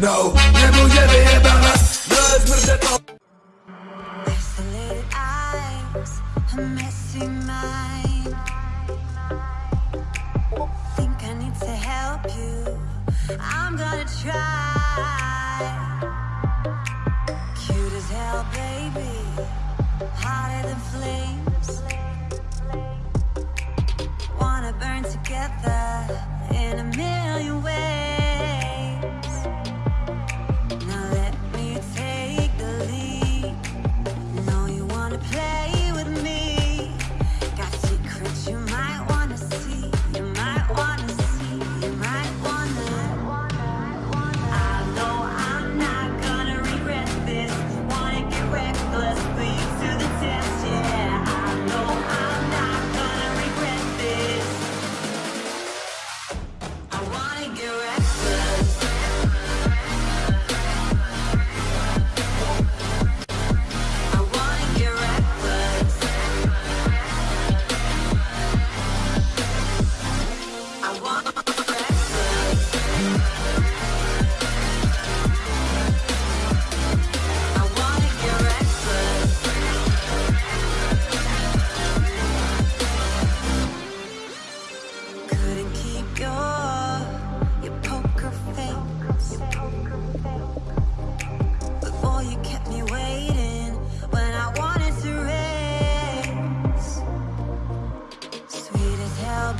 No, nie będzie wyjebana Rozmyślę to Isolated eyes, a messy mind. Think I need to help you. I'm gonna try. Cute as hell, baby. Hotter than flames. Wanna burn together in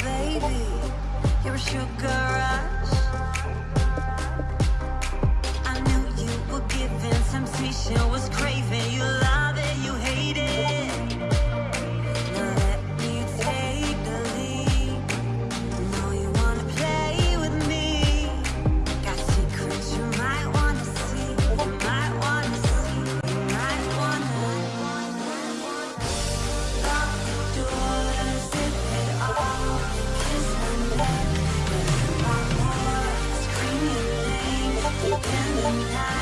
baby. You're a sugar rush. I knew you were giving temptation was lied. Sometimes